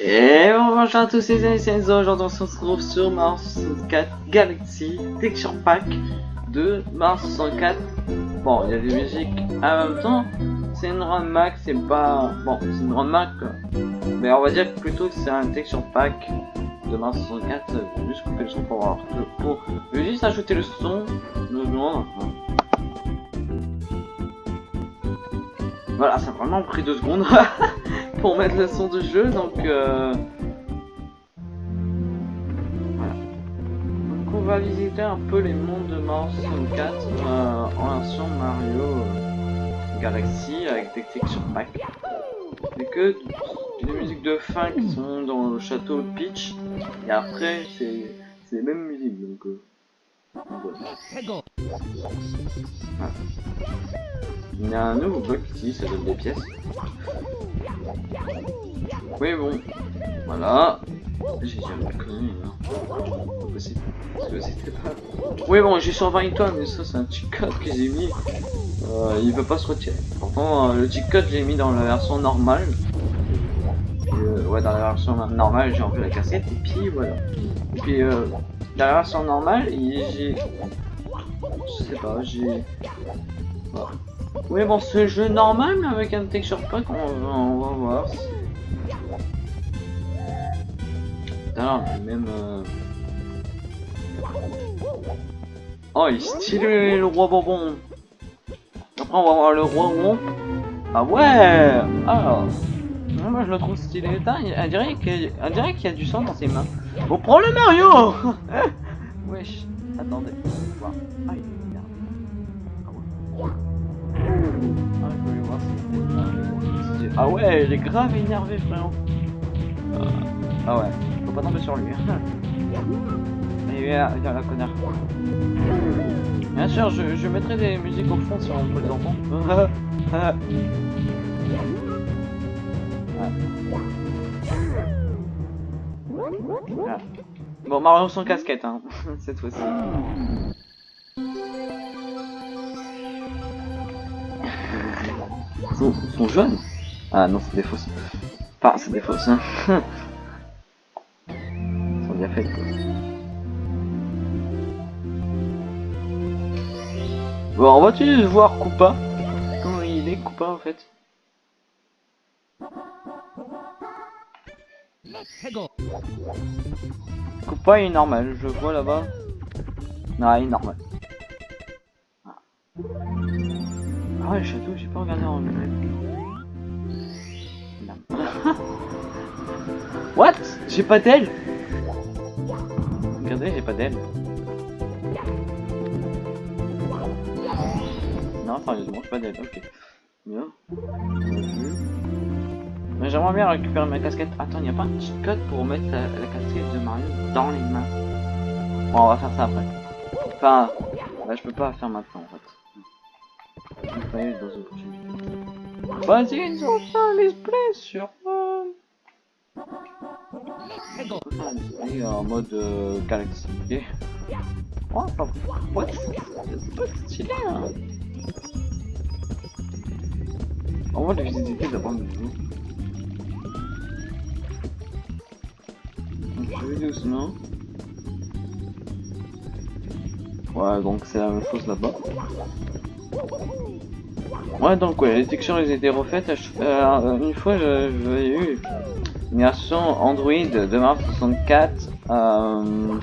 Et bonjour à tous les amis, c'est aujourd'hui on se retrouve sur Mars 64 Galaxy Texture Pack de Mars 64. Bon, il y a des musiques en même temps, c'est une max, c'est pas... Bon, c'est une max, mais on va dire plutôt que c'est un Texture Pack de Mars 64, je vais juste couper le son pour voir. Pour... Juste ajouter le son, le nom. Voilà, ça a vraiment pris deux secondes pour mettre le son du jeu, donc euh... voilà. Donc on va visiter un peu les mondes de Mars 64 euh, en version Mario euh, Galaxy avec des textures pack. Et que des musiques de fin qui sont dans le château de Peach, et après c'est les mêmes musiques donc. Euh... Voilà. Il y a un nouveau bug ici, ça donne des pièces. Oui bon, voilà. J'ai jamais connu, non. possible. Parce que c'était pas... Oui bon, j'ai 120 tonnes, mais ça c'est un cheat code que j'ai mis. Euh, il veut pas se retirer. Pourtant, euh, le cheat code j'ai mis dans la version normale. Euh, ouais, dans la version normale, j'ai enlevé la cassette, et puis voilà. Et puis, euh, dans la version normale, j'ai... Je sais pas, j'ai... Oui, bon, ce jeu normal, mais avec un texture pack, on va, on va voir. Putain, même... Euh... Oh, il est stylé, le roi bonbon. Après, on va voir le roi rond. Ah ouais Alors... Moi, je le trouve stylé. Putain, on dirait qu'il y a du sang dans ses mains. Bon, prends le Mario Wesh, attendez. Ah, Ah ouais, il est grave énervé. Euh, ah ouais, faut pas tomber sur lui. Et viens, viens la connard. Bien sûr, je, je, mettrai des musiques au fond si on peut les entendre. Bon, Mario sans casquette, hein, cette fois-ci. Sont jeunes ah non, c'est des fausses. Enfin, c'est des fausses. Hein. Ils sont bien faites quoi. Bon, on va-tu voir Koopa? Comment il est Koopa en fait? Koopa est normal, je vois là-bas. Non, il est normal. Ah ouais, le château, j'ai pas regardé en lui What? J'ai pas d'aile Regardez, j'ai pas d'aile. Non, sérieusement, j'ai pas d'aile, ok. Bien. Mais j'aimerais bien récupérer ma casquette. Attends, il a pas un petit code pour mettre la, casquette de Mario dans les mains? Bon, on va faire ça après. Enfin, bah, je peux pas faire maintenant en fait. Vas-y, ils ont ça, les play sur et en mode euh, galaxie. Oh, C'est pas stylé hein On va les visiter d'abord coup. Je vais. Ouais, donc c'est la même chose là-bas. Ouais, donc ouais, les textures ils étaient refaites. Euh, une fois, j'avais eu une version Android de Mars 64. Euh...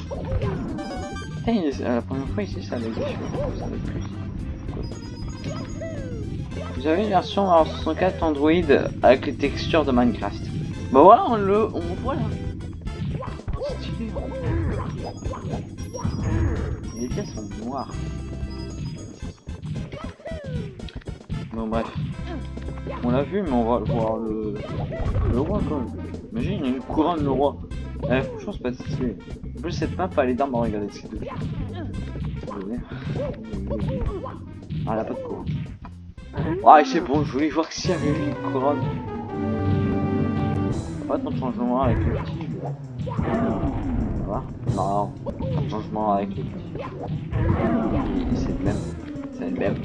la première fois ici ça allait ça plus. J'avais une version Mars 64 Android avec les textures de Minecraft. Bah voilà, on le, on voit là. Les pièces sont noires. Bon bref. On l'a vu mais on va voir le, le roi quand même. Imagine, il couronne le roi. Eh, franchement, c'est pas stylé. En plus, cette map, elle est dans regarder ce deux. Ah, elle a pas de couronne. Ah, c'est bon, je voulais voir s'il y avait une couronne. Pas de changement avec le petit. Ça va Non, changement avec le petit. C'est le même. C'est le même.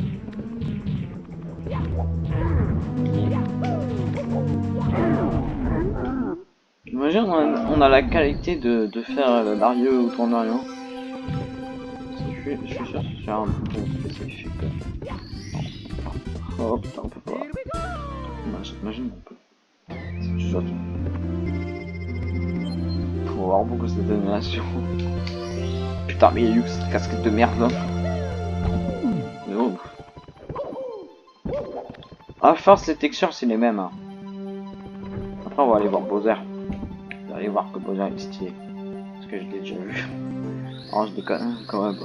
Imagine, on a, la qualité de, de faire Mario ou rien. Je suis, je suis sûr que c'est un bon spécifique. Oh putain, on peut pas. Imagine, imagine on peut. C'est toujours tout. Faut avoir beaucoup de détermination. Putain, mais il y a eu cette casquette de merde là. Ah, force, les textures, c'est les mêmes. Hein. Après, on va aller voir Bowser. On va aller voir que Bowser est stylé. Parce que je l'ai déjà vu. Oh, je déconne, quand même.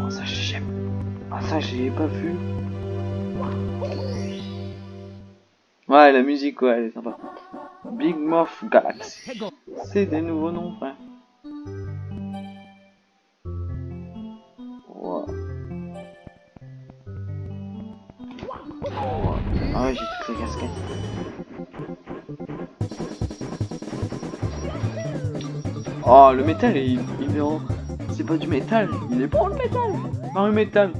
Oh, ça, j'aime. Ah, ça, j'ai pas vu. Ouais, la musique, ouais, elle est sympa. Big Moth Galaxy. C'est des nouveaux noms, frère. Oh, le métal, il, est en... C'est pas du métal, il est pour le métal Mario métal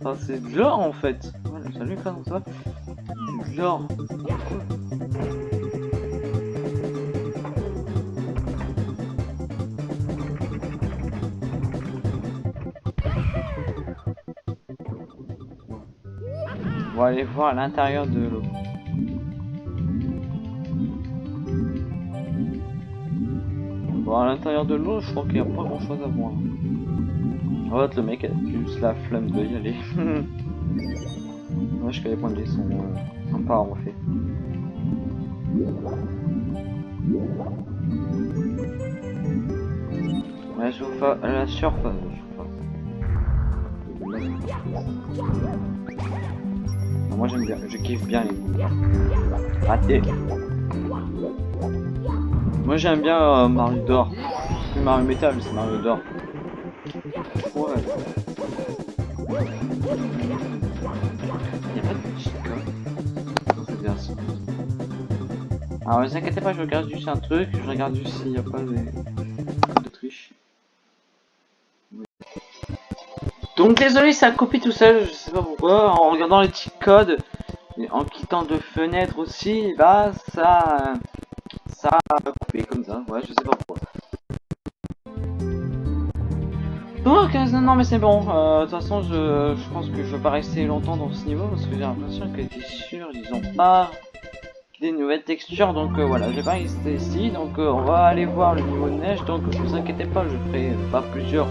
Enfin, c'est de l'or, en fait. Salut, ça va? C'est de l'or. On va aller voir à l'intérieur de l'eau. L'intérieur de l'eau, je crois qu'il n'y a pas grand chose à voir. En fait, le mec a juste la flemme de y aller. Moi, je les points de vie sont euh, sympas en fait. La, surfa la surface. La surface. Moi j'aime bien, je kiffe bien les Raté. Moi j'aime bien euh, Mario d'or. Mario Metal, c'est Mario d'or. Ouais. Y'a pas de cheat. Alors ne vous inquiétez pas, je regarde juste un truc, je regarde juste s'il n'y a pas de, de triche. Donc désolé, ça a copié tout seul, je sais pas pourquoi. En regardant les petits codes et en quittant de fenêtre aussi, bah ça, coupé comme ça. Ouais, je sais pas pourquoi. Donc non mais c'est bon. Euh, De toute façon, je, pense que je vais pas rester longtemps dans ce niveau parce que j'ai l'impression que t'es sûr ils ont pas des nouvelles textures. Donc euh, voilà, je vais pas rester ici. Donc euh, on va aller voir le niveau de neige. Donc ne vous inquiétez pas, je ferai pas plusieurs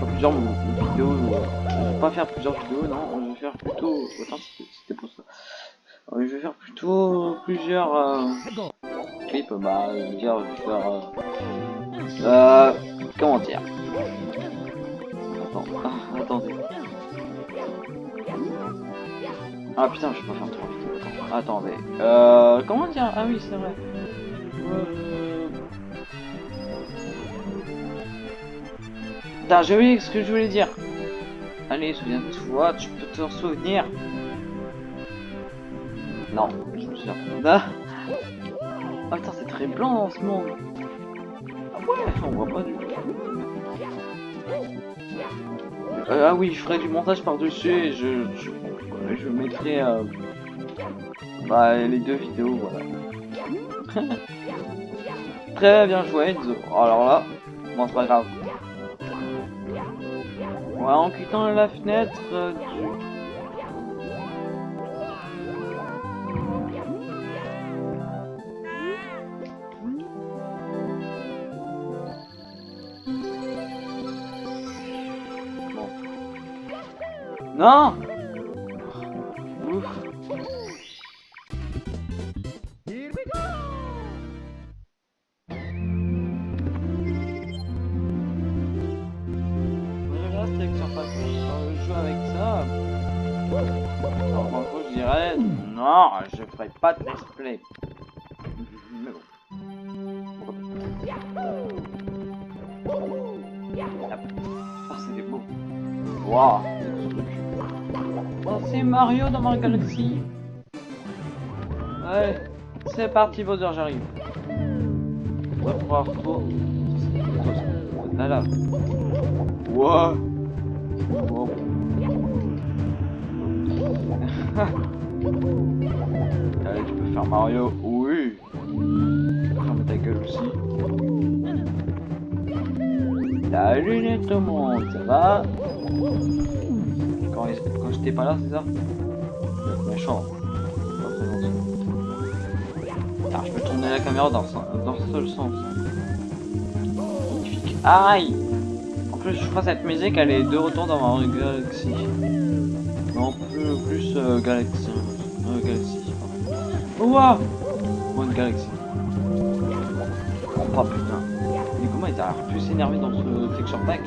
pas plusieurs vidéos, je vais pas faire plusieurs vidéos, non, je vais faire plutôt, c'était pour ça, je vais faire plutôt plusieurs euh, clips, bah, je dire, vais faire, euh, euh comment dire, attends, ah, attendez, ah putain, je vais pas faire vidéos, attends, attendez, euh, comment dire, ah oui, c'est vrai. Putain, j'ai oublié ce que je voulais dire. Allez, souviens-toi, tu peux te souvenir. Non, je me souviens pas. Ah putain, c'est très blanc en ce moment. Ah ouais, on voit pas du tout. Euh, ah oui, je ferai du montage par-dessus et je, je, je mettrai euh, bah, les deux vidéos, voilà. Très bien joué, alors là, bon c'est pas grave. Ouais, en quittant la fenêtre euh, du... Non Ouf. Non, je ferai pas de display. C'est Mario dans ma galaxie. Ouais, c'est parti, Bowser, j'arrive. On va pouvoir trop. Là, là. Wow. wow. Allez, tu peux faire Mario. Oui. Ferme ta gueule aussi. Salut tout le monde, ça va? Quand, j'étais pas là, c'est ça? Méchant. Ah, je peux tourner la caméra dans, dans le seul sens. Magnifique. Aïe En plus, je crois que cette musique, elle est de retour dans Mario Galaxy. Non, plus, plus euh, Galaxy. Euh, pardon. Ouah One Galaxy. Oh putain. Mais comment il a l'air plus énervé dans ce texture pack?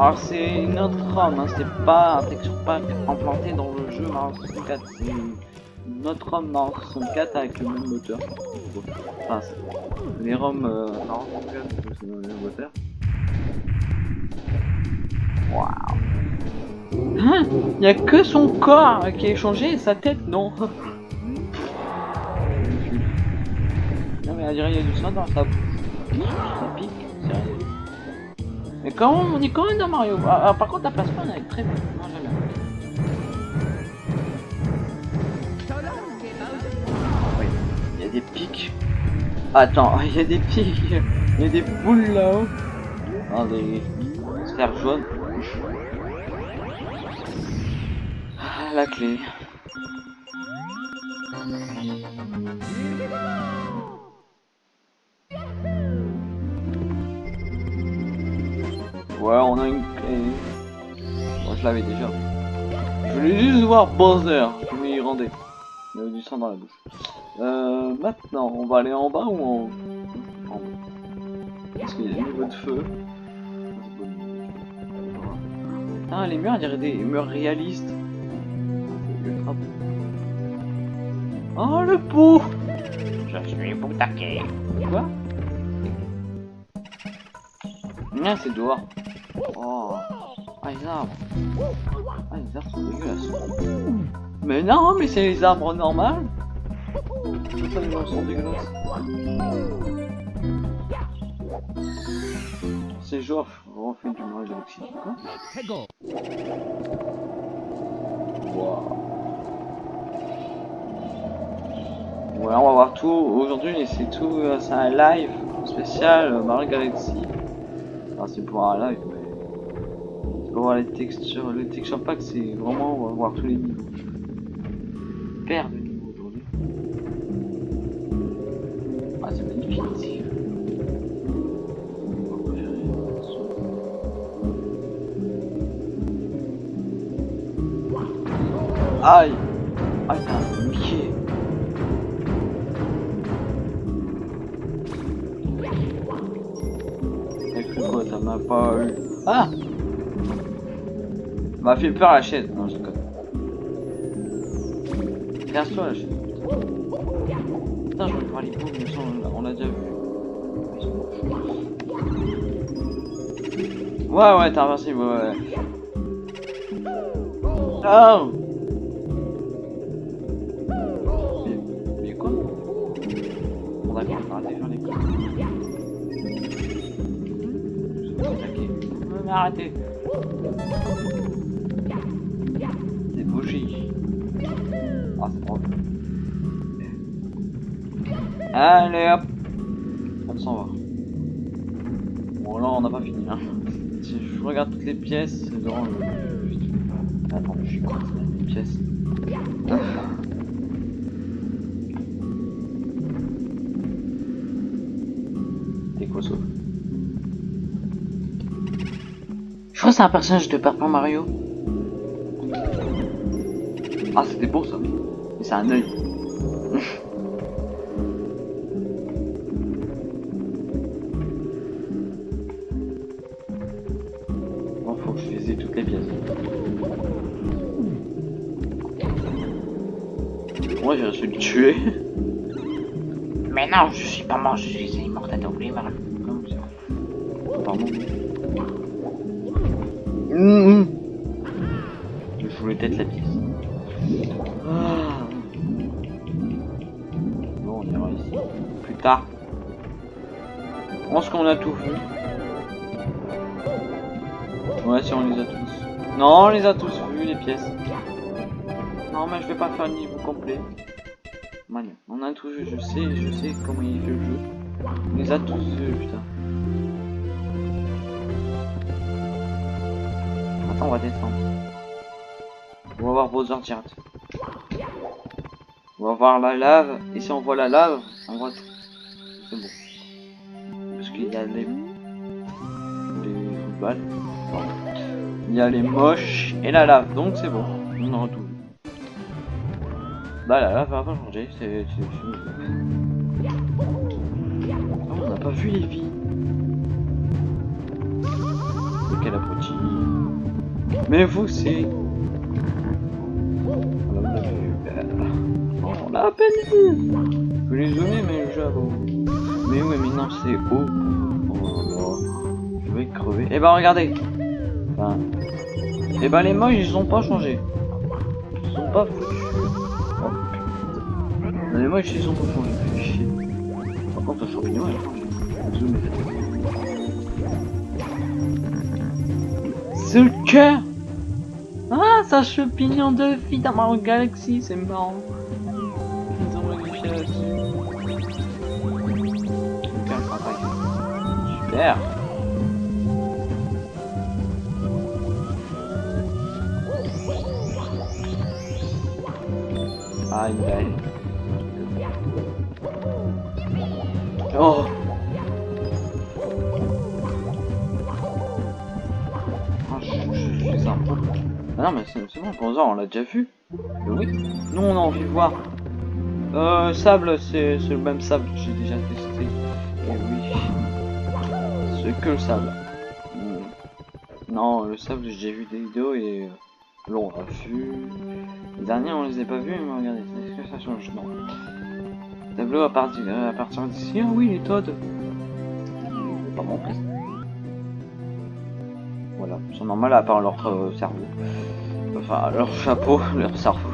Alors c'est une autre ROM, hein, c'est pas un texture pack implanté dans le jeu Mario 64, c'est une autre ROM Mario 64 avec le même moteur. Enfin, les ROM euh, Mario 64 c'est le même moteur. Waouh Hein? Il a que son corps qui est changé et sa tête non? Non mais on dirait qu'il y a du sang dans sa bouche. Pique. Mais comment on est quand même dans Mario ah, Par contre la place elle est très bien. Bien. Oui, il y a des pics. Attends, il y a des pics. Il y a des boules là-haut. Ah, des sphères jaunes. Ah, la clé. Ouais, on a une clé. Moi, je l'avais déjà. Je voulais juste voir Bowser. Je m'y rendais. Il y avait du sang dans la bouche. Euh, maintenant, on va aller en bas ou en, en haut? Parce qu'il y a des niveaux de feu. Ah, les murs, on dirait des murs réalistes. C'est ultra beau. Oh, le pot Je suis Boutaké. Quoi? Ah, c'est dehors. Oh. Ah, les arbres. Ah, les arbres sont dégueulasses. Mais non, mais c'est les arbres normaux. Pourquoi les arbres sont dégueulasses C'est genre, on refait du Mario Galaxy. Quoi Wow. On va voir tout. Aujourd'hui, c'est tout. euh, C'est un live spécial euh, Mario Galaxy. Enfin, c'est pour un live, mais. C'est pour voir les textures. Le texture pack, c'est vraiment. On va voir tous les niveaux. Paire de niveaux aujourd'hui. Ah, c'est magnifique. Aïe Aïe, t'as un Mickey T'as cru quoi Ça m'a pas eu. Ah M'a fait peur la chaise. Non, je déconne. Casse-toi la chaise. Putain, je veux voir les boules, mais on l'a- on déjà vu. Ouais, ouais, t'as invincible, ouais, ouais. Oh mais, quoi? Bon d'accord, arrêtez de faire vais arrêtez Ah c'est drôle. Allez hop On s'en va. Bon là on n'a pas fini hein. Si je regarde toutes les pièces, c'est drôle. Attends, je suis con, c'est les pièces. Quoi ça? Je crois que c'est un personnage de Paper Mario. Ah, c'était beau ça. Mais c'est un œil. Bon, faut que je faisais toutes les pièces. Moi, j'ai reçu le tuer. Mais non, je suis pas mort, je suis immortel, t'as oublié, Mario. Comme ça. Pardon. Mmh. Je voulais peut-être la pièce. Ah. Bon, on ira ici. Plus tard. Je pense qu'on a tout vu. Ouais, si on les a tous. Non, on les a tous vus. vu les pièces. Non, mais je vais pas faire le niveau complet. Manu, on a tout jeu, je sais, je sais comment il fait le jeu. On les a tous vus, putain. Attends, on va descendre. On va voir Bowser direct. On va voir la lave, et si on voit la lave, on voit tout. C'est bon. Parce qu'il y a les... les balles. Il y a les moches et la lave, donc c'est bon. On aura tout. Bah la lave va pas changer, c'est... Oh, on n'a pas vu les vies. Quel abruti. Mais vous, c'est... on l'a à peine vu. Je l'ai zoomé, mais le jeu. Mais oui, mais non, c'est haut. Oh. Je vais crever. Eh ben, regardez. Enfin... Eh ben, les moches, ils ont pas changé. Ils sont pas foutus. Oh, putain. Les moches, ils ont pas changé. Par contre, le champignon, il a changé. Zoom, C'est le cœur Ah, un champignon de vie dans Mario Galaxy, c'est marrant. Ah, une belle. Oh Ah. Ah non, mais c'est bon, Bowser, on l'a déjà vu. Oui. Nous, on a envie de voir. Euh, sable, c'est le même sable que j'ai déjà testé. Que le sable. Hmm. Non, le sable, j'ai vu des vidéos et... euh, Là, on l'a vu. Les derniers, on les a pas vus, mais regardez, est-ce que ça change Non. Tableau à partir, à partir d'ici. Ah oui, les Todd. Pas. Voilà, sont normales à part leur euh, cerveau. Enfin, leur chapeau, leur cerveau.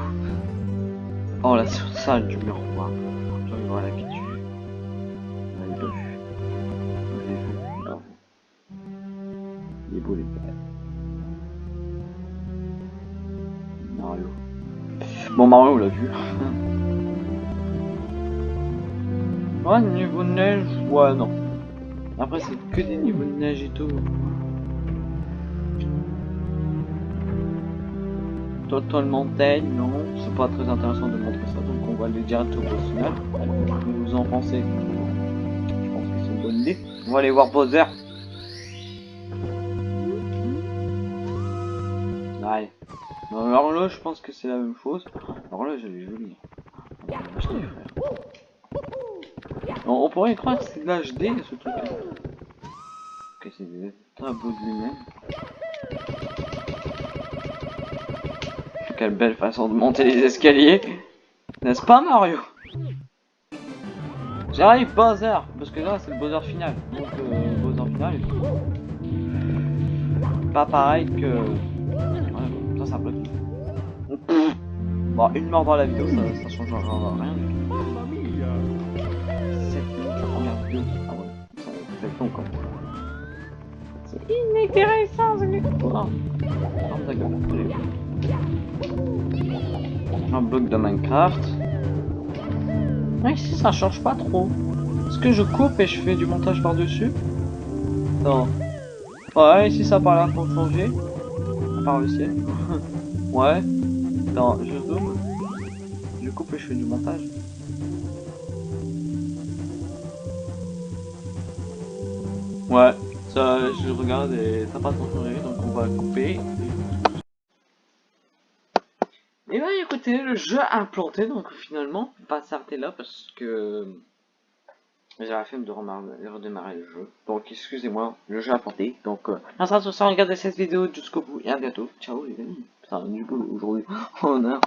Oh, la salle du miroir. Voir la Bon, Mario, on l'a vu. ouais, niveau de neige, ouais, non. Après, c'est que des niveaux de neige et tout. Total Mountain, non, c'est pas très intéressant de montrer ça, donc on va aller direct au boss final. Que vous en pensez? Je pense que c'est une bonne idée. On va aller voir Bowser. Allez. Alors là, je pense que c'est la même chose. Là, elle est jolie. On. On, pourrait croire que c'est de l'HD, ce truc. Ok, c'est des tableaux de lui-même. Quelle belle façon de monter les escaliers. N'est-ce pas Mario? J'arrive Bowser Parce que là c'est le Bowser final. Donc euh, Bowser final. Pas pareil que... Ça c'est un peu... Bon, une mort dans la vidéo, ça, ça changera rien du tout. 7 minutes la première vidéo. Ah ouais, c'est long quoi. C'est inintéressant ce. Oh, ferme ta gueule. Allez. Un bloc de Minecraft. Ici ça change pas trop. Est-ce que je coupe et je fais du montage par-dessus? Non. Ouais, ici ça parle pour changer. À part le ciel. ouais. Non, je zoome. Je coupe et je fais du montage. Ouais, ça je regarde et ça pas trop changé, donc on va couper. Et bah écoutez, le jeu a implanté, donc finalement, on va s'arrêter là parce que j'ai la flemme de redémarrer le jeu. Donc excusez-moi, le jeu a implanté. Donc, euh, ça tout ça, regardez cette vidéo jusqu'au bout et à bientôt. Ciao les amis. Putain, du coup aujourd'hui. Oh non.